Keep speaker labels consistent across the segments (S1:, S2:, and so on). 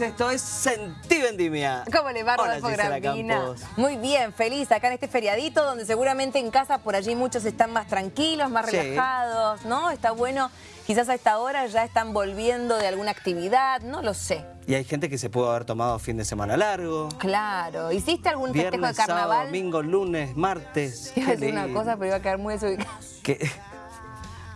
S1: Esto es Sentí Vendimia.
S2: ¿Cómo le va, Rodolfo?
S1: Campos.
S2: Muy bien, feliz acá en este feriadito donde seguramente en casa por allí muchos están más tranquilos, más
S1: Sí.
S2: relajados, ¿no? Está bueno, quizás a esta hora ya están volviendo de alguna actividad, no lo sé.
S1: Y hay gente que se pudo haber tomado fin de semana largo.
S2: Claro, ¿hiciste algún festejo
S1: Viernes,
S2: de carnaval?
S1: sábado, domingo, lunes, martes.
S2: Iba a
S1: Qué
S2: decir una cosa, pero iba a quedar muy desubicada.
S1: Que-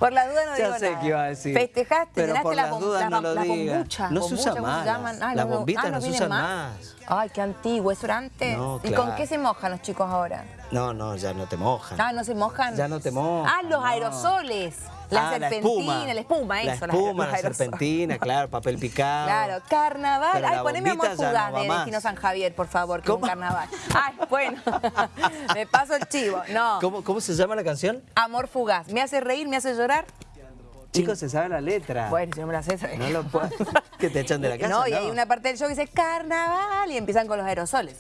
S2: Por la duda no
S1: Ya
S2: digo
S1: sé
S2: nada.
S1: qué iba a decir.
S2: Festejaste,
S1: Pero por
S2: las, bom-
S1: dudas no lo diga. No se usa
S2: bombuchas, ¿cómo
S1: más.
S2: llaman? Ah,
S1: Las bombitas
S2: ah,
S1: no se usan
S2: más. Ay, qué antiguo, eso era antes.
S1: No,
S2: ¿Y con qué se mojan los chicos ahora?
S1: No, no, ya no te mojan.
S2: Ah, ¿no se mojan?
S1: Ya no te mojan,
S2: Ah, los
S1: no.
S2: aerosoles. La
S1: Ah,
S2: serpentina, la espuma,
S1: La
S2: eso. las-
S1: espuma, la
S2: aerosoles.
S1: serpentina, claro, papel picado.
S2: Claro, carnaval.
S1: Pero
S2: Ay,
S1: la
S2: poneme amor fugaz
S1: no
S2: de. Destino San Javier, por favor, que un
S1: ¿Cómo?
S2: carnaval. Ay, bueno, me paso el chivo. No,
S1: ¿Cómo, ¿Cómo se llama la canción?
S2: amor fugaz. ¿Me hace reír, me hace llorar?
S1: Chicos, se sabe la letra.
S2: Bueno, si no me la sé, ¿sabes?
S1: No lo puedo. que te echan de la casa.
S2: No, y hay una parte del show que dice carnaval y empiezan con los aerosoles.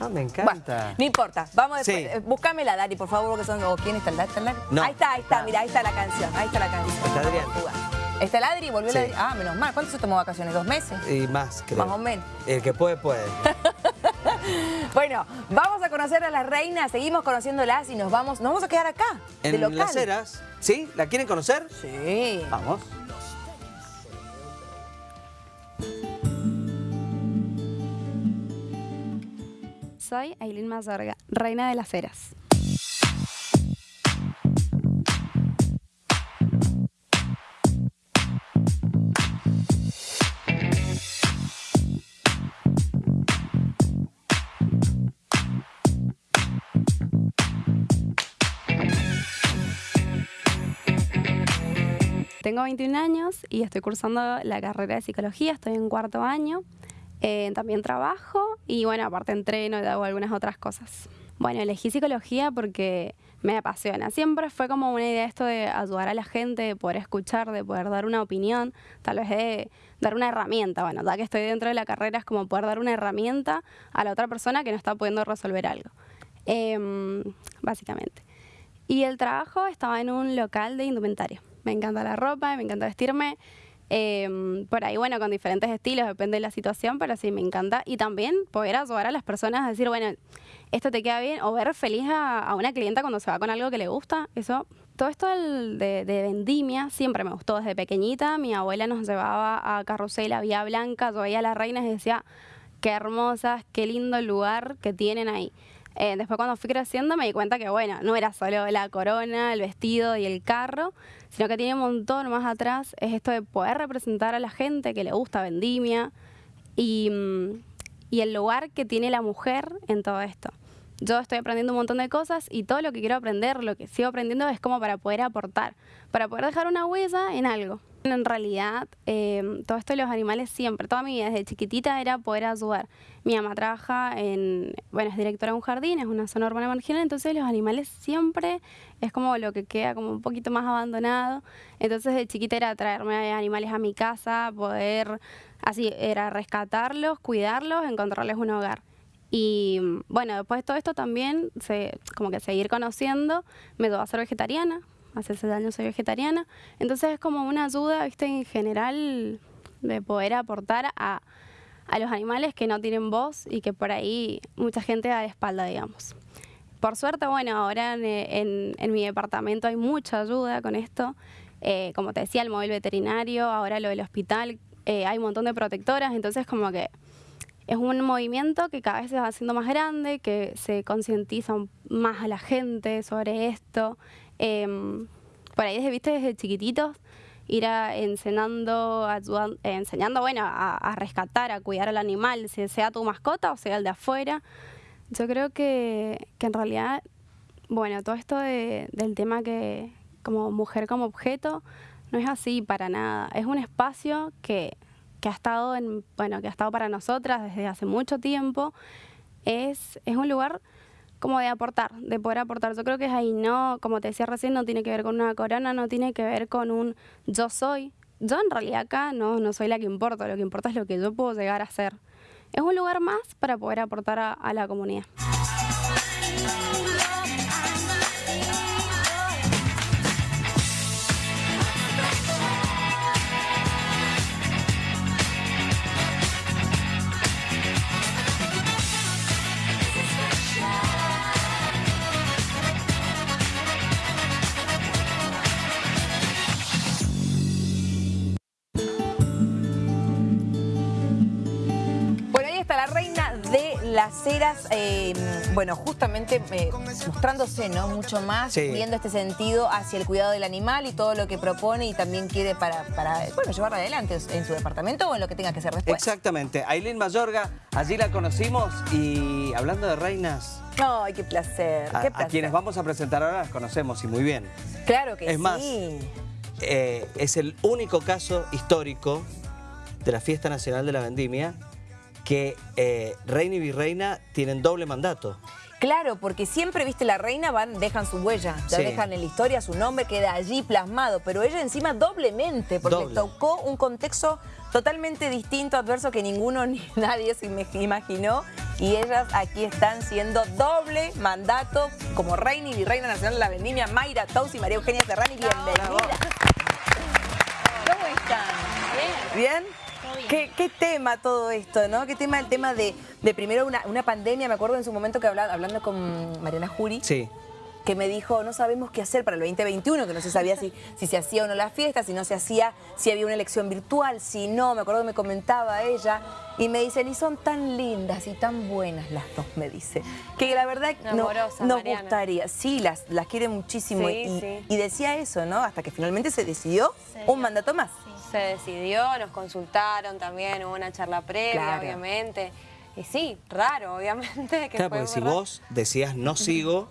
S1: Ah, me
S2: Bueno,
S1: encanta.
S2: no importa, vamos después.
S1: Sí.
S2: Eh, Búscamela, Dari, por favor, porque son. o ¿Quién está el Dari?
S1: No.
S2: Ahí está, ahí está, mira, ahí está la canción. Ahí está la canción.
S1: Está Adrián.
S2: ¿Está el Adri? ¿Volvió
S1: Sí.
S2: el Adri? Ah, menos mal. ¿Cuánto se tomó vacaciones? ¿Dos meses?
S1: Y más, creo.
S2: Más o menos.
S1: El que puede, puede.
S2: Bueno, vamos a conocer a las reinas, seguimos conociéndolas y nos vamos, nos vamos a quedar acá, de
S1: En
S2: local.
S1: Las Heras. ¿Sí? ¿La quieren conocer?
S2: Sí.
S1: Vamos.
S3: Soy Aileen Mazorga, reina de las eras. Tengo 21 años y estoy cursando la carrera de psicología, estoy en cuarto año. También trabajo y bueno, aparte entreno y hago algunas otras cosas. Bueno, elegí psicología porque me apasiona. Siempre fue como una idea esto de ayudar a la gente, de poder escuchar, de poder dar una opinión, tal vez de dar una herramienta. Bueno, ya que estoy dentro de la carrera es como poder dar una herramienta a la otra persona que no está pudiendo resolver algo. Em, básicamente. Y el trabajo estaba en un local de indumentaria. Me encanta la ropa, me encanta vestirme. Eh, por ahí, bueno, con diferentes estilos, depende de la situación, pero sí, me encanta. Y también poder ayudar a las personas a decir, bueno, esto te queda bien, o ver feliz a, una clienta cuando se va con algo que le gusta. Eso, todo esto del- de, de vendimia siempre me gustó desde pequeñita. Mi abuela nos llevaba a Carrusel, a Vía Blanca, yo veía a las reinas y decía, qué hermosas, qué lindo lugar que tienen ahí. Eh, después cuando fui creciendo me di cuenta que, bueno, no era solo la corona, el vestido y el carro, sino que tiene un montón más atrás. Es esto de poder representar a la gente que le gusta vendimia y, mm, y el lugar que tiene la mujer en todo esto. Yo estoy aprendiendo un montón de cosas y todo lo que quiero aprender, lo que sigo aprendiendo es como para poder aportar, para poder dejar una huella en algo. En realidad, eh, todo esto de los animales siempre, toda mi vida desde chiquitita era poder ayudar. Mi mamá trabaja en, bueno, es directora de un jardín, es una zona urbana marginal, entonces los animales siempre es como lo que queda como un poquito más abandonado. Entonces de chiquita era traerme animales a mi casa, poder, así, era rescatarlos, cuidarlos, encontrarles un hogar. Y bueno, después de todo esto también, se, como que seguir conociendo, me llevó a ser vegetariana. Hace seis años soy vegetariana. Entonces es como una ayuda, viste, en general de poder aportar a, a los animales que no tienen voz y que por ahí mucha gente da de espalda, digamos. Por suerte, bueno, ahora en, en- en mi departamento hay mucha ayuda con esto. Eh, como te decía, el móvil veterinario, ahora lo del hospital, eh, hay un montón de protectoras, entonces como que es un movimiento que cada vez se va haciendo más grande, que se concientiza más a la gente sobre esto. Em, por ahí, desde, viste, desde chiquititos, ir a enseñando, ayudan- eh, enseñando bueno, a, rescatar, a cuidar al animal, si sea tu mascota o sea el de afuera. Yo creo que, que en realidad, bueno, todo esto de- del tema que como mujer como objeto, no es así para nada. Es un espacio que, que ha estado en, bueno, que ha estado para nosotras desde hace mucho tiempo. Es, es un lugar como de aportar, de poder aportar. Yo creo que es ahí, no, como te decía recién, no tiene que ver con una corona, no tiene que ver con un yo soy. Yo en realidad acá no, no soy la que importa, lo que importa es lo que yo puedo llegar a ser. Es un lugar más para poder aportar a, a la comunidad.
S2: Eh, bueno, justamente eh, mostrándose, ¿no? Mucho más,
S1: Sí.
S2: viendo este sentido hacia el cuidado del animal y todo lo que propone y también quiere para, para bueno, llevarla adelante en su departamento o en lo que tenga que hacer después.
S1: Exactamente. Aileen Mayorga, allí la conocimos y hablando de reinas,
S2: Ay, qué placer,
S1: a,
S2: qué
S1: a
S2: placer.
S1: quienes vamos a presentar ahora las conocemos y muy bien.
S2: Claro que
S1: Es
S2: sí.
S1: más, Eh, es el único caso histórico de la Fiesta Nacional de la Vendimia que eh, reina y virreina tienen doble mandato.
S2: Claro, porque siempre, viste, la reina van, dejan su huella, ya
S1: Sí.
S2: dejan en la historia su nombre, queda allí plasmado, pero ella encima doblemente, porque
S1: Doble.
S2: tocó un contexto totalmente distinto, adverso, que ninguno ni nadie se imaginó, y ellas aquí están siendo doble mandato como reina y virreina nacional de la vendimia, Mayra Tous y María Eugenia Serrani, bienvenidas. ¿Cómo están? ¿Bien? ¿Qué, qué tema todo esto, ¿no? ¿Qué tema el tema de, de primero una, una pandemia? Me acuerdo en su momento que hablaba, hablando con Mariana Jury,
S1: Sí.
S2: que me dijo, no sabemos qué hacer para el 2021, que no se sabía si, si se hacía o no la fiesta, si no se hacía, si había una elección virtual, si no, me acuerdo que me comentaba ella, y me dicen, y son tan lindas y tan buenas las dos, me dice, que la verdad no- nos
S4: Mariana.
S2: gustaría, sí, las, las quiere muchísimo,
S4: Sí,
S2: y,
S4: sí.
S2: y decía eso, ¿no? Hasta que finalmente se decidió un mandato más.
S4: Se decidió, nos consultaron también, hubo una charla previa,
S2: Claro.
S4: obviamente. Y sí, raro, obviamente. Que
S1: Claro,
S4: fue
S1: porque si
S4: raro.
S1: vos decías no sigo,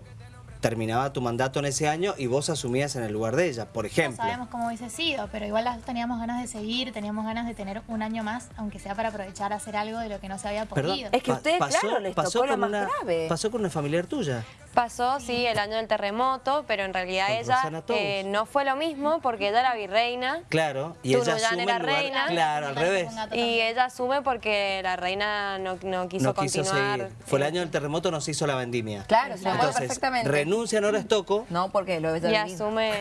S1: terminaba tu mandato en ese año y vos asumías en el lugar de ella, por
S5: No
S1: ejemplo.
S5: sabemos cómo hubiese sido, pero igual las dos teníamos ganas de seguir, teníamos ganas de tener un año más, aunque sea para aprovechar a hacer algo de lo que no se había
S1: Perdón,
S5: podido.
S2: Es que
S1: pa-
S2: ustedes, claro, les tocó lo más
S1: una,
S2: grave.
S1: Pasó con una familiar tuya.
S4: Pasó, sí, el año del terremoto, pero en realidad
S1: Con
S4: ella eh, no fue lo mismo porque ella era virreina
S1: Claro, y ella asume
S4: era
S1: el lugar-
S4: reina.
S1: Claro, al revés.
S4: y ella asume porque la reina no, no quiso
S1: No quiso
S4: continuar.
S1: seguir. Fue el año del terremoto, nos hizo la vendimia.
S2: Claro, se
S1: Entonces,
S2: perfectamente.
S1: Renuncia Nora Estoco.
S2: No, porque lo ves
S4: Y
S2: al mismo.
S4: asume...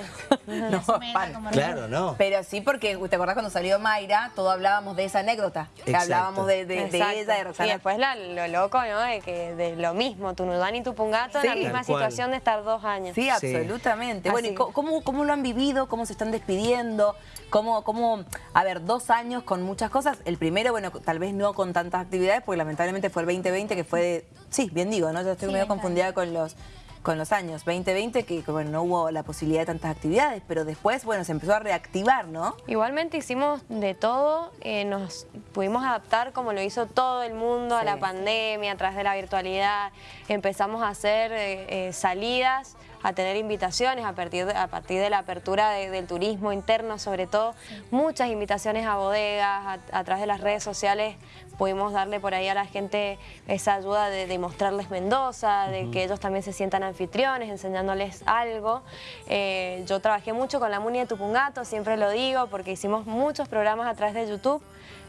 S2: No,
S5: Asume
S1: Claro, no.
S2: Pero sí, porque ¿te acordás cuando salió Mayra? Todo hablábamos de esa anécdota. Que hablábamos de, de- de ella, de
S4: Y
S2: Rosana.
S4: después la- lo loco, ¿no? De, que, de lo mismo, Tunuyán y Tupungato en la misma situación de estar dos años.
S2: Sí, absolutamente. Bueno, ¿y cómo, cómo lo han vivido? ¿Cómo se están despidiendo? ¿Cómo, cómo, a ver, dos años con muchas cosas? El primero, bueno, tal vez no con tantas actividades, porque lamentablemente fue el 2020 que fue de... Sí, bien digo, ¿no? Yo estoy
S5: Sí,
S2: medio
S5: 20.
S2: confundida con los con los años. 2020 que, bueno, no hubo la posibilidad de tantas actividades, pero después, bueno, se empezó a reactivar, ¿no?
S4: Igualmente hicimos de todo, eh, nos pudimos adaptar como lo hizo todo el mundo a la pandemia, a través de la virtualidad. Empezamos a hacer eh, eh, salidas, a tener invitaciones a partir de, a partir de la apertura de- del turismo interno, sobre todo. Muchas invitaciones a bodegas, a, a través de las redes sociales pudimos darle por ahí a la gente esa ayuda de, de mostrarles Mendoza, de que ellos también se sientan anfitriones, enseñándoles algo. Eh, yo trabajé mucho con la Muni de Tupungato, siempre lo digo, porque hicimos muchos programas a través de YouTube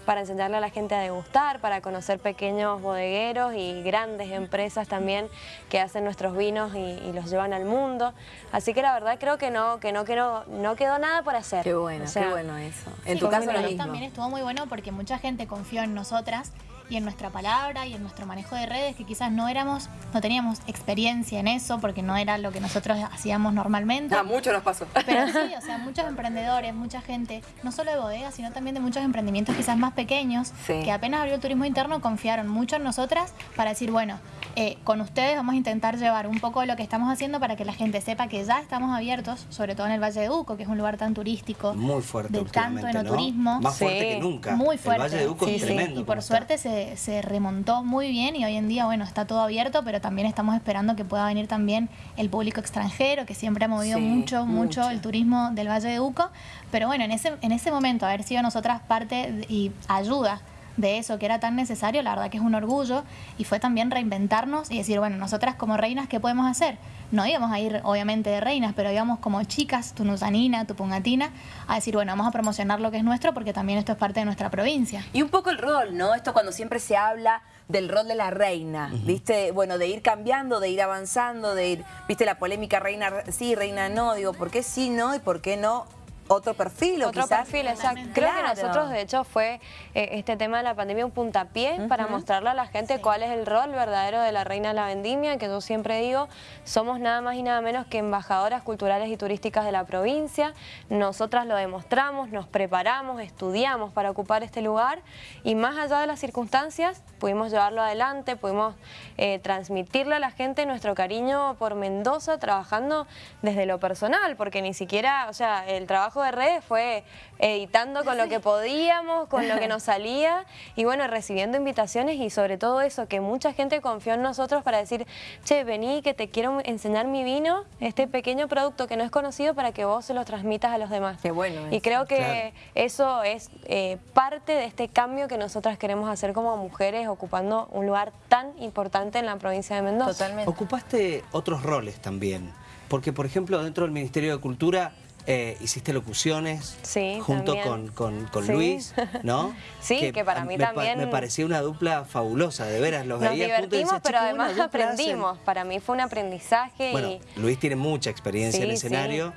S4: para enseñarle a la gente a degustar, para conocer pequeños bodegueros y grandes empresas también que hacen nuestros vinos y, y los llevan al mundo. Así que la verdad creo que no, que no, quedó, no quedó nada por hacer.
S2: Qué bueno,
S4: O sea,
S2: qué bueno eso. En
S5: Sí,
S2: tu caso lo mismo.
S5: también estuvo muy bueno porque mucha gente confió en nosotras y en nuestra palabra y en nuestro manejo de redes que quizás no éramos, no teníamos experiencia en eso porque no era lo que nosotros hacíamos normalmente.
S2: Ah, mucho nos pasó.
S5: Pero sí, o sea, muchos emprendedores, mucha gente, no solo de bodegas, sino también de muchos emprendimientos quizás más pequeños,
S2: Sí.
S5: que apenas abrió el turismo interno, confiaron mucho en nosotras para decir, bueno, eh, con ustedes vamos a intentar llevar un poco de lo que estamos haciendo para que la gente sepa que ya estamos abiertos, sobre todo en el Valle de Uco, que es un lugar tan turístico.
S1: Muy fuerte
S5: De tanto
S1: últimamente, ¿no?
S5: enoturismo.
S1: Más fuerte
S4: Sí.
S1: que nunca.
S5: Muy fuerte.
S1: El Valle de Uco
S4: Sí,
S1: es
S4: sí.
S1: tremendo.
S5: Y por
S1: está.
S5: suerte se, se remontó muy bien y hoy en día, bueno, está todo abierto, pero también estamos esperando que pueda venir también el público extranjero, que siempre ha movido
S2: Sí,
S5: mucho, mucho,
S2: mucho.
S5: el turismo del Valle de Uco. Pero bueno, en ese, en ese momento, haber sido nosotras parte y ayuda de eso que era tan necesario, la verdad que es un orgullo y fue también reinventarnos y decir, bueno, nosotras como reinas, ¿qué podemos hacer? No íbamos a ir obviamente de reinas, pero íbamos como chicas, tunuzanina, tupungatina, a decir, bueno, vamos a promocionar lo que es nuestro porque también esto es parte de nuestra provincia.
S2: Y un poco el rol, ¿no? Esto cuando siempre se habla del rol de la reina, ¿viste? Bueno, de ir cambiando, de ir avanzando, de ir, ¿viste? La polémica reina sí, reina no, digo, ¿por qué sí no y por qué no otro perfil o
S4: Otro
S2: quizás...
S4: perfil, exacto. Creo que nosotros, de hecho, fue eh, este tema de la pandemia un puntapié para mostrarle a la gente cuál es el rol verdadero de la reina de la vendimia, que yo siempre digo, somos nada más y nada menos que embajadoras culturales y turísticas de la provincia. Nosotras lo demostramos, nos preparamos, estudiamos para ocupar este lugar y más allá de las circunstancias, pudimos llevarlo adelante, pudimos eh, transmitirle a la gente nuestro cariño por Mendoza trabajando desde lo personal, porque ni siquiera, o sea, el trabajo de redes fue editando con lo que podíamos, con lo que nos salía y bueno, recibiendo invitaciones y sobre todo eso, que mucha gente confió en nosotros para decir, che, vení que te quiero enseñar mi vino, este pequeño producto que no es conocido para que vos se lo transmitas a los demás.
S2: Qué bueno
S4: Y creo que
S1: Claro.
S4: eso es eh, parte de este cambio que nosotras queremos hacer como mujeres ocupando un lugar tan importante en la provincia de Mendoza.
S2: Totalmente.
S1: Ocupaste otros roles también, porque por ejemplo dentro del Ministerio de Cultura eh, hiciste locuciones
S4: Sí,
S1: junto
S4: también.
S1: con, con- con
S4: Sí.
S1: Luis, ¿no?
S4: Sí, que para mí
S1: me pa-
S4: también-
S1: Me parecía una dupla fabulosa, de veras, los
S4: Nos
S1: veía juntos
S4: divertimos, pero
S1: "Che, qué buena
S4: además
S1: dupla hacen".
S4: aprendimos. Para mí fue un aprendizaje
S1: Bueno,
S4: y...
S1: Luis tiene mucha experiencia en
S4: Sí,
S1: escenario,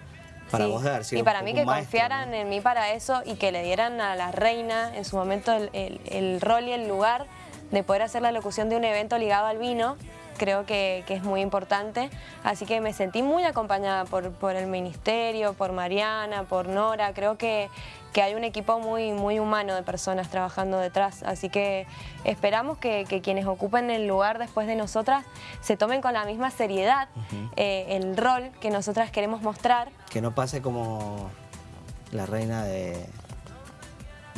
S1: para vos sido
S4: Y para mí que
S1: maestro,
S4: confiaran
S1: ¿no?
S4: en mí para eso y que le dieran a la reina en su momento el, el- el rol y el lugar de poder hacer la locución de un evento ligado al vino, creo que, que es muy importante. Así que me sentí muy acompañada por, por el ministerio, por Mariana, por Nora. Creo que, que hay un equipo muy, muy humano de personas trabajando detrás. Así que esperamos que, que quienes ocupen el lugar después de nosotras se tomen con la misma seriedad eh, el rol que nosotras queremos mostrar
S1: Que no pase como la reina de,
S2: ¿Qué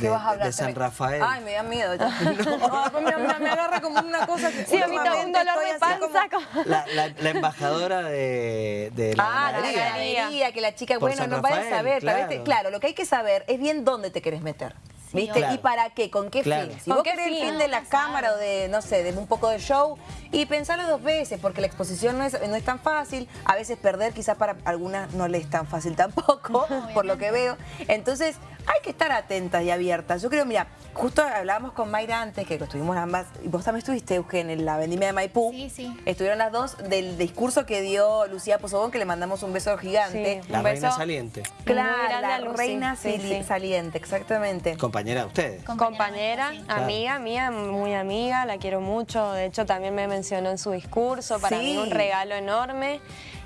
S1: de,
S2: vas a hablar?
S1: de San Rafael.
S2: Ay, me da miedo. ya. No, me, me- me agarra como una cosa que...
S4: Sí, a mí también un dolor de panza. como-
S1: La, la- la embajadora de, de la
S2: Ah, la
S1: ganadería.
S2: ganadería, que la chica,
S1: Por
S2: bueno,
S1: San
S2: no vaya a
S1: Rafael,
S2: saber.
S1: claro.
S2: lo que hay que saber es bien dónde te querés meter. ¿Viste?
S1: Claro.
S2: ¿Y para qué? ¿Con qué
S1: Claro.
S2: fin? Si
S4: ¿Con
S2: vos
S4: qué
S2: querés el
S4: fin?
S2: de la
S5: No,
S2: cámara o de, no sé, de un poco de show, y pensalo dos veces, porque la exposición no es, no es tan fácil. A veces perder quizás para algunas no le es tan fácil tampoco, por lo que veo. Entonces, hay que estar atentas y abiertas. Yo creo, mira, justo hablábamos con Mayra antes, que estuvimos ambas, y vos también estuviste, Eugen, en la vendimia de Maipú.
S5: Sí, sí.
S2: Estuvieron las dos del discurso que dio Lucía Pozobón, que le mandamos un beso gigante.
S4: Sí.
S1: La
S4: Un
S1: reina saliente.
S2: Claro, la
S4: Lucy.
S2: reina
S4: Sí,
S2: sali-
S4: sí.
S2: saliente, exactamente.
S1: Compañera de ustedes.
S4: compañera,
S5: sí.
S4: amiga mía, muy amiga, la quiero mucho. De hecho, también me mencionó en su discurso. Para
S2: Sí.
S4: mí, un regalo enorme.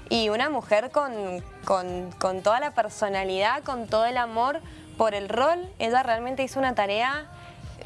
S4: Y una mujer con, con- con toda la personalidad, con todo el amor por el rol. Ella realmente hizo una tarea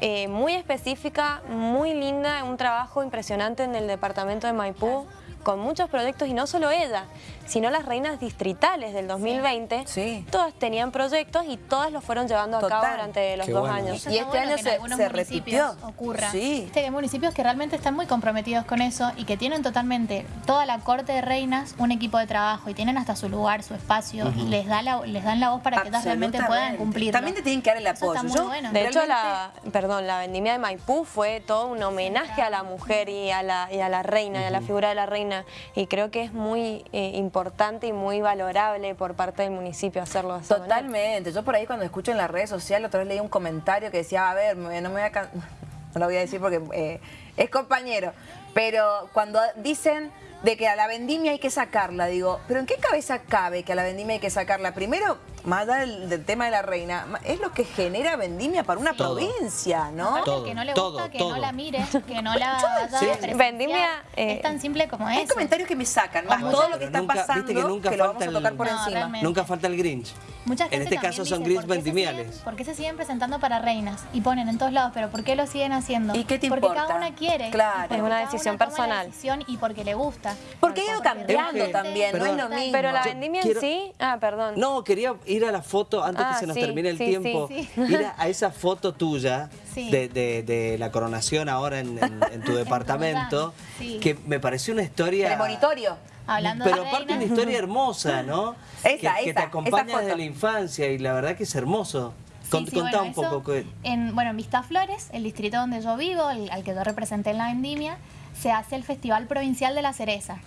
S4: eh, muy específica, muy linda, un trabajo impresionante en el departamento de Maipú. Con muchos proyectos y no solo ella, sino las reinas distritales del 2020.
S2: Sí.
S4: Todas tenían proyectos y todas los fueron llevando a cabo durante los
S1: Qué
S4: dos
S1: bueno.
S4: años.
S5: Eso
S2: Y este
S5: bueno
S2: año se-
S5: algunos
S2: se
S5: municipios
S2: repitió.
S5: ocurra.
S2: Sí.
S5: Viste que hay municipios que realmente están muy comprometidos con eso y que tienen totalmente toda la corte de reinas un equipo de trabajo y tienen hasta su lugar, su espacio y les da la, les dan la voz para que ellas realmente puedan cumplir.
S2: También te tienen que dar el
S5: Eso
S2: apoyo.
S5: está muy
S2: Yo,
S5: bueno.
S4: De hecho, la, perdón, la vendimia de Maipú fue todo un homenaje a la mujer y a la, y a la reina, y a la figura de la reina. Y creo que es muy eh, importante y muy valorable por parte del municipio hacerlo manera.
S2: Totalmente. Yo por ahí cuando escucho en las redes sociales, otra vez leí un comentario que decía, a ver, no me voy a... No lo voy a decir porque eh, es compañero. Pero cuando dicen de que a la vendimia hay que sacarla, digo, ¿pero en qué cabeza cabe que a la vendimia hay que sacarla? Primero, más allá del, del tema de la reina, es lo que genera vendimia para una
S1: Todo.
S2: provincia, ¿no?
S5: Aparte,
S1: Todo,
S5: que no le
S1: todo,
S5: gusta, que
S1: todo.
S5: no la mire, que no la vaya
S1: Sí.
S4: Vendimia, eh,
S5: es tan simple como
S2: Hay
S5: eso.
S2: comentarios que me sacan, más todo lo que está
S1: nunca-
S2: pasando,
S1: viste que nunca
S2: lo vamos a
S1: el-
S2: tocar por
S5: No,
S2: encima.
S5: realmente.
S1: Nunca falta el Grinch.
S5: Mucha gente
S1: en este caso son
S5: dice,
S1: Grinch
S5: ¿por qué se
S1: vendimiales.
S5: ¿Por qué se siguen presentando para reinas? Y ponen en todos lados, pero ¿por qué lo siguen haciendo?
S2: ¿Y qué te
S5: porque
S2: importa?
S5: cada una quiere.
S2: Claro.
S4: Es una decisión personal.
S5: decisión y porque le gusta.
S2: Porque ha ido cambiando también, no es lo mismo.
S4: Pero la vendimia
S1: quiero-
S4: en sí... Ah, perdón.
S1: No, quería ir a la foto antes
S4: Ah,
S1: que se nos
S4: sí,
S1: termine el
S4: sí,
S1: tiempo.
S5: sí,
S1: Ir a, a esa foto tuya
S5: Sí.
S1: de, de- de la coronación ahora en, en- en tu departamento,
S5: Sí.
S1: que me pareció una historia...
S2: Premonitorio.
S5: Hablando
S1: Pero
S5: de
S1: aparte una historia hermosa, ¿no?
S2: Esa,
S1: que, que te acompaña desde la infancia y la verdad que es hermoso.
S5: Sí,
S1: Con-
S5: sí,
S1: contá
S5: bueno,
S1: un
S5: eso
S1: poco. que-
S5: En, bueno, en Vistaflores, el distrito donde yo vivo, el- al que yo representé en la vendimia, se hace el Festival Provincial de la Cereza.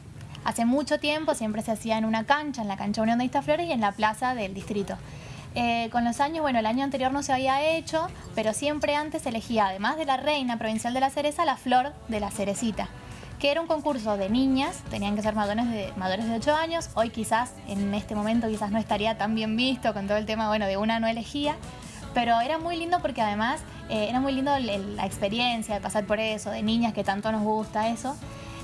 S5: Hace mucho tiempo siempre se hacía en una cancha, en la cancha Unión de Vistaflores y en la plaza del distrito. Eh, con los años, bueno, el año anterior no se había hecho, pero siempre antes elegía, además de la reina provincial de la cereza, la flor de la cerecita que era un concurso de niñas, tenían que ser mayores de, mayores de 8 años, hoy quizás en este momento quizás no estaría tan bien visto con todo el tema, bueno, de una no elegía, pero era muy lindo porque además eh, era muy lindo la experiencia de pasar por eso, de niñas que tanto nos gusta eso.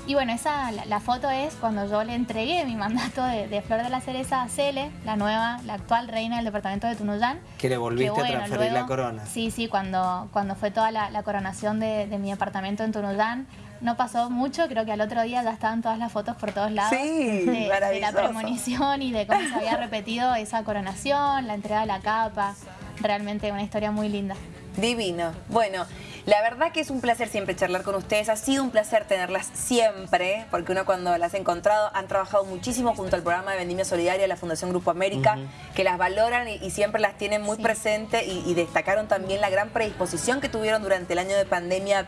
S5: Y bueno, esa, la, foto es cuando yo le entregué mi mandato de, Flor de la Cereza a Cele, la nueva, la actual reina del departamento de Tunuyán.
S1: Que le volviste a transferir la corona.
S5: Sí, sí, cuando, cuando fue toda la, coronación de, mi departamento en Tunuyán, no pasó mucho, creo que al otro día ya estaban todas las fotos por todos lados
S2: sí,
S5: de, de, la premonición y de cómo se había repetido esa coronación, la entrega de la capa, realmente una historia muy linda.
S2: Divino. Bueno, la verdad que es un placer siempre charlar con ustedes. Ha sido un placer tenerlas siempre, porque uno cuando las ha encontrado han trabajado muchísimo junto al programa de Vendimia Solidaria de la Fundación Grupo América, que las valoran y, siempre las tienen muy presente y, y destacaron también la gran predisposición que tuvieron durante el año de pandemia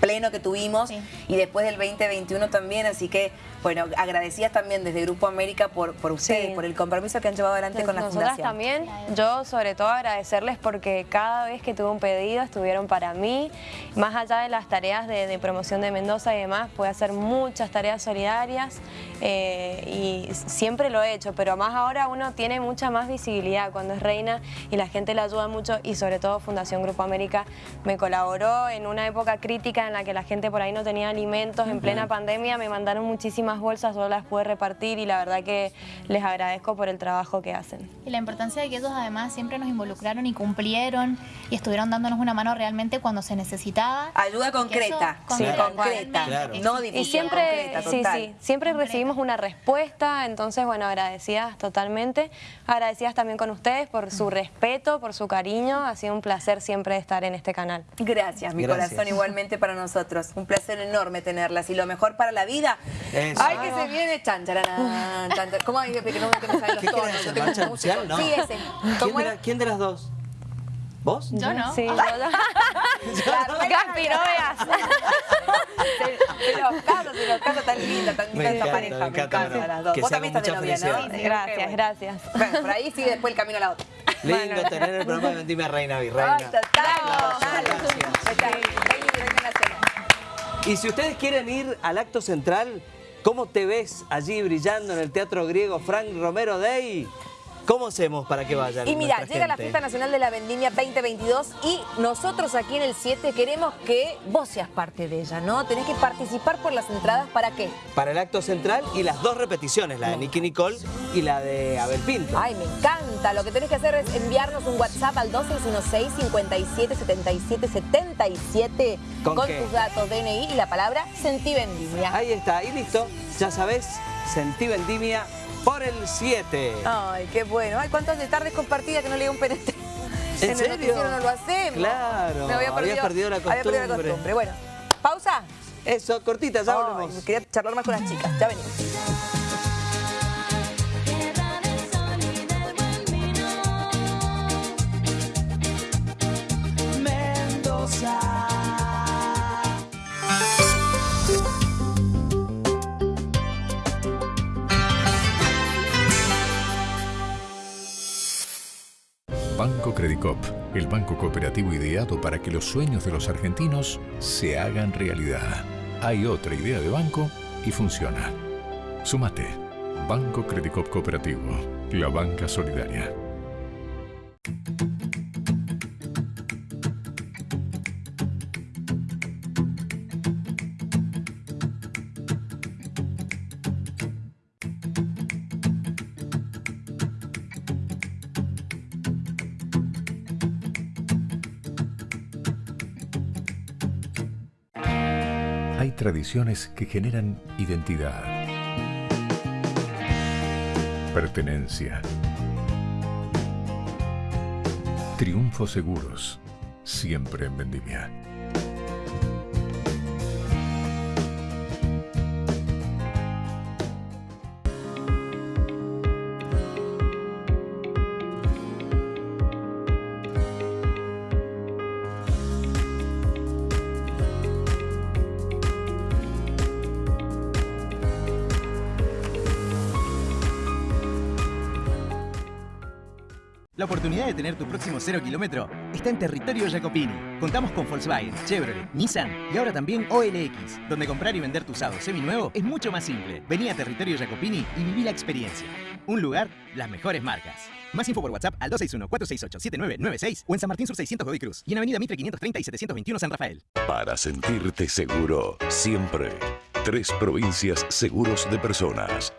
S2: pleno que tuvimos y después del 2021 también, así que bueno, agradecidas también desde Grupo América por, por ustedes, por el compromiso que han llevado adelante con la
S4: Nosotras
S2: Fundación.
S4: también, yo sobre todo agradecerles porque cada vez que tuve un pedido estuvieron para mí, más allá de las tareas de, promoción de Mendoza y demás, pude hacer muchas tareas solidarias eh, y siempre lo he hecho, pero más ahora uno tiene mucha más visibilidad cuando es reina y la gente le ayuda mucho y sobre todo Fundación Grupo América me colaboró en una época crítica en la que la gente por ahí no tenía alimentos, en plena pandemia me mandaron muchísimas bolsas, yo las pude repartir y la verdad que les agradezco por el trabajo que hacen.
S5: Y la importancia de que ellos además siempre nos involucraron y cumplieron y estuvieron dándonos una mano realmente cuando se necesitaba.
S2: Ayuda concreta, sí, concreta, no difícil,
S4: Y siempre, sí, sí, siempre recibimos una respuesta, entonces bueno, agradecidas totalmente, agradecidas también con ustedes por su respeto, por su cariño, ha sido un placer siempre estar en este canal.
S2: Gracias, mi corazón igualmente para nosotros, un placer enorme tenerlas y lo mejor para la vida. Ay, que se viene chan, charanán, chan, ¿Cómo hay que no, que me salen los tonos?
S1: ¿Qué marcha nupcial? No.
S2: Sí, ese.
S1: ¿Quién de, la, ¿Quién de las dos? ¿Vos?
S5: Yo no.
S4: Sí, yo no. Gaspi, no veas.
S2: Se los casos, se los casos tan linda, tan linda esta pareja. Me encanta, las dos. Vos también estás de novia, ¿no?
S4: Gracias, gracias.
S2: Bueno, por ahí sigue después el camino a la otra.
S1: Lindo tener el programa de Vendime Reina Virreina. Y si ustedes quieren ir al acto central, ¿cómo te ves allí brillando en el Teatro Griego Frank Romero Day? ¿Cómo hacemos para que vayan?
S2: Y mira, llega la Fiesta Nacional de la Vendimia 2022 y nosotros aquí en el 7 queremos que vos seas parte de ella, ¿no? Tenés que participar por las entradas, ¿para qué?
S1: Para el acto central y las dos repeticiones, la de Nicky Nicole y la de Abel Pinto.
S2: Ay, me encanta. Lo que tenés que hacer es enviarnos un WhatsApp al 2616 57 77 77 con, tus datos DNI y la palabra Sentí Vendimia.
S1: Ahí está, y listo. Ya sabés, Sentí Vendimia por el 7.
S2: Ay, qué bueno. Ay, cuántas de tardes compartidas que no le un penetre.
S1: ¿En, ¿En serio?
S2: no lo hacemos.
S1: Claro, me había perdido, perdido la costumbre.
S2: Había perdido la costumbre. Bueno, pausa.
S1: Eso, cortita, ya volvemos.
S2: Quería charlar más con las chicas. Ya venimos.
S6: Banco Credicop, el banco cooperativo ideado para que los sueños de los argentinos se hagan realidad. Hay otra idea de banco y funciona. Sumate. Banco Credicop Cooperativo, la banca solidaria. Que generan identidad, pertenencia, triunfos seguros, siempre en vendimia.
S7: La oportunidad de tener tu próximo cero kilómetro está en territorio Jacopini. Contamos con Volkswagen, Chevrolet, Nissan y ahora también OLX, donde comprar y vender tu usado seminuevo es mucho más simple. Vení a territorio Jacopini y viví la experiencia. Un lugar, las mejores marcas. Más info por WhatsApp al 261-468-7996 o en San Martín Sur 600 Godoy Cruz y en Avenida Mitre 530 y 721 San Rafael.
S8: Para sentirte seguro, siempre. Tres provincias seguros de personas.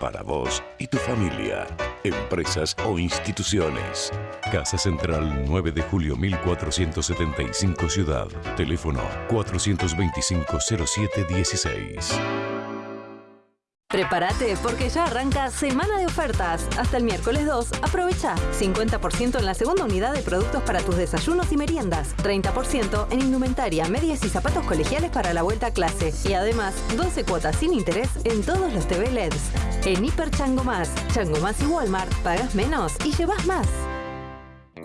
S8: Para vos y tu familia, empresas o instituciones. Casa Central 9 de julio 1475 Ciudad. Teléfono 425 0716.
S9: Prepárate porque ya arranca semana de ofertas. Hasta el miércoles 2, aprovecha 50% en la segunda unidad de productos para tus desayunos y meriendas, 30% en indumentaria, medias y zapatos colegiales para la vuelta a clase y además 12 cuotas sin interés en todos los TV LEDs. En Hiper Chango Más, Chango Más y Walmart, pagas menos y llevas más.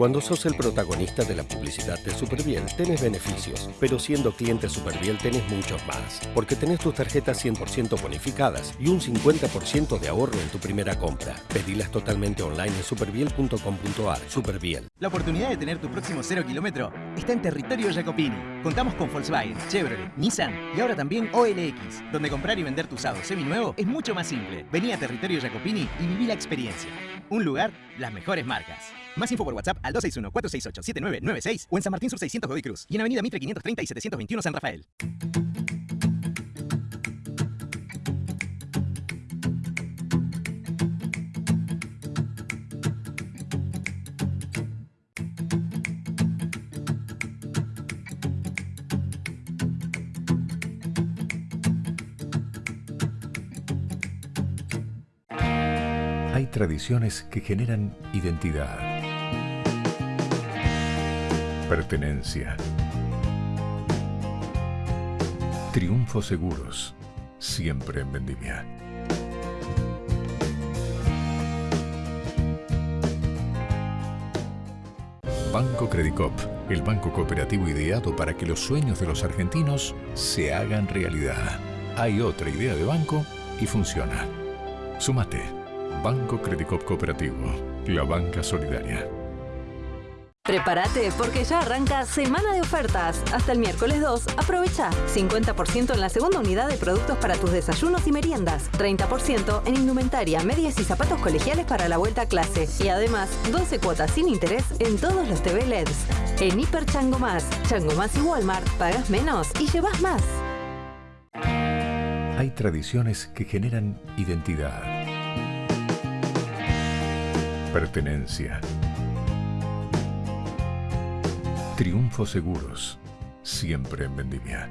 S10: Cuando sos el protagonista de la publicidad de Superbiel, tenés beneficios, pero siendo cliente Superbiel tenés muchos más, porque tenés tus tarjetas 100% bonificadas y un 50% de ahorro en tu primera compra. Pedilas totalmente online en superbiel.com.ar. Superbiel.
S7: La oportunidad de tener tu próximo cero kilómetro está en territorio Jacopini. Contamos con Volkswagen, Chevrolet, Nissan y ahora también OLX, donde comprar y vender tu usado seminuevo es mucho más simple. Vení a territorio Jacopini y viví la experiencia. Un lugar, las mejores marcas. Más info por WhatsApp al 261-468-7996 o en San Martín Sur 600 Godoy Cruz y en Avenida Mitre 530 y 721 San Rafael.
S6: Tradiciones que generan identidad, pertenencia, triunfos seguros, siempre en vendimia. Banco Credicop, el banco cooperativo ideado para que los sueños de los argentinos se hagan realidad. Hay otra idea de banco y funciona. Sumate. Banco Credicop Cooperativo, la banca solidaria.
S9: Prepárate porque ya arranca semana de ofertas. Hasta el miércoles 2, aprovecha 50% en la segunda unidad de productos para tus desayunos y meriendas, 30% en indumentaria, medias y zapatos colegiales para la vuelta a clase y además 12 cuotas sin interés en todos los TV LEDs. En Hiper Chango Más, Chango Más y Walmart, pagas menos y llevas más.
S6: Hay tradiciones que generan identidad, pertenencia, triunfos seguros, siempre en vendimia.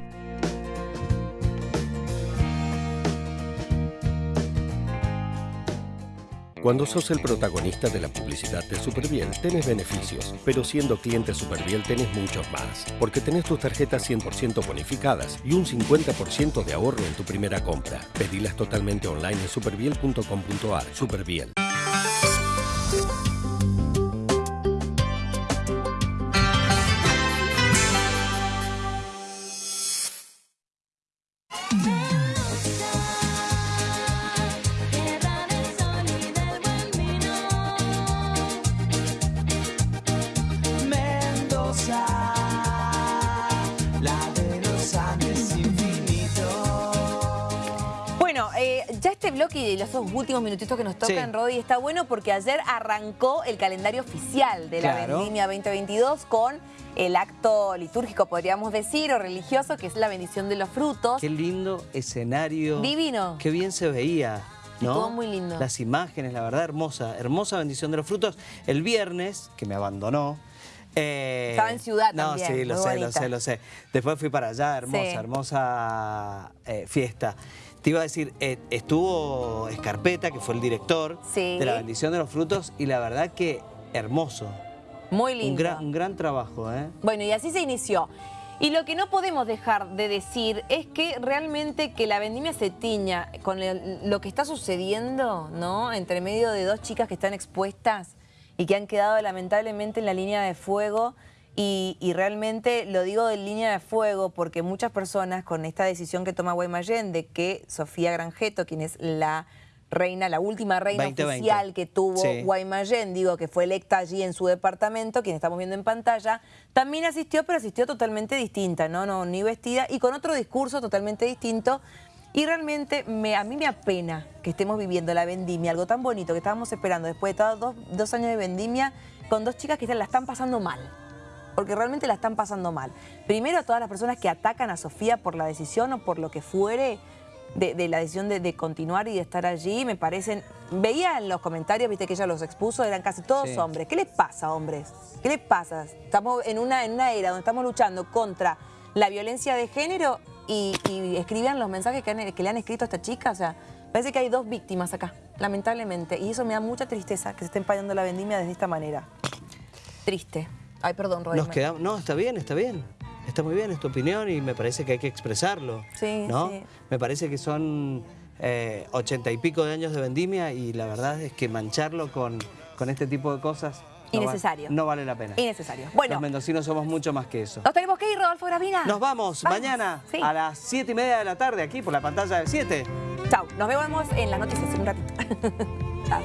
S10: Cuando sos el protagonista de la publicidad de Superbiel, tenés beneficios, pero siendo cliente Superbiel tenés muchos más, porque tenés tus tarjetas 100% bonificadas y un 50% de ahorro en tu primera compra. Pedilas totalmente online en superbiel.com.ar. Superbiel.
S2: Este bloque y los dos últimos minutitos que nos tocan,
S1: Sí.
S2: Rodi, está bueno porque ayer arrancó el calendario oficial de la
S1: Claro.
S2: Vendimia 2022 con el acto litúrgico, podríamos decir, o religioso, que es la bendición de los frutos.
S1: Qué lindo escenario.
S2: Divino.
S1: Qué bien se veía. ¿no?
S2: Estuvo muy lindo.
S1: Las imágenes, la verdad, hermosa. Hermosa bendición de los frutos. El viernes, que me abandonó. eh,
S2: Estaba en ciudad
S1: no,
S2: también,
S1: sí, lo
S2: muy
S1: sé, lo
S2: bonita.
S1: sé, lo sé. Después fui para allá, hermosa,
S2: Sí.
S1: hermosa eh, fiesta. Te iba a decir, eh, estuvo Escarpeta, que fue el director
S2: Sí.
S1: de la bendición de los frutos, y la verdad que hermoso.
S2: Muy lindo.
S1: Un gran, un gran trabajo, ¿eh?
S2: Bueno, y así se inició. Y lo que no podemos dejar de decir es que realmente que la vendimia se tiña con lo que está sucediendo, ¿no? Entre medio de dos chicas que están expuestas y que han quedado lamentablemente en la línea de fuego. Y, y realmente lo digo de línea de fuego porque muchas personas con esta decisión que toma Guaymallén de que Sofía Granjeto, quien es la reina, la última reina
S1: 2020.
S2: oficial que tuvo
S1: Sí.
S2: Guaymallén, digo, que fue electa allí en su departamento, quien estamos viendo en pantalla, también asistió, pero asistió totalmente distinta, ¿no? no ni vestida y con otro discurso totalmente distinto. Y realmente me, a mí me apena que estemos viviendo la vendimia, algo tan bonito que estábamos esperando después de todos dos, dos años de vendimia, con dos chicas que la están pasando mal. Porque realmente la están pasando mal. Primero a todas las personas que atacan a Sofía por la decisión o por lo que fuere, de, de la decisión de, de continuar y de estar allí, me parecen... Veía en los comentarios, viste que ella los expuso, eran casi todos
S1: Sí.
S2: hombres. ¿Qué les pasa, hombres? ¿Qué les pasa? Estamos en una, en una era donde estamos luchando contra la violencia de género y, y escribían los mensajes que, han- que le han escrito a esta chica. O sea, parece que hay dos víctimas acá, lamentablemente. Y eso me da mucha tristeza que se esté empañando la vendimia de esta manera. Triste. Ay, perdón, Rodri.
S1: Nos quedamos, no, está bien, está bien. Está muy bien, es tu opinión y me parece que hay que expresarlo.
S2: Sí,
S1: ¿no?
S2: sí.
S1: Me parece que son eh, ochenta y pico de años de vendimia y la verdad es que mancharlo con, con este tipo de cosas no va-
S2: Innecesario.
S1: no vale la pena.
S2: Innecesario. Bueno,
S1: Los mendocinos somos mucho más que eso.
S2: nos tenemos que ir, Rodolfo Gravina.
S1: Nos vamos, mañana
S2: Sí.
S1: a las siete y media de la tarde aquí por la pantalla de 7.
S2: Chao. Nos vemos en las noticias en un ratito. Chao.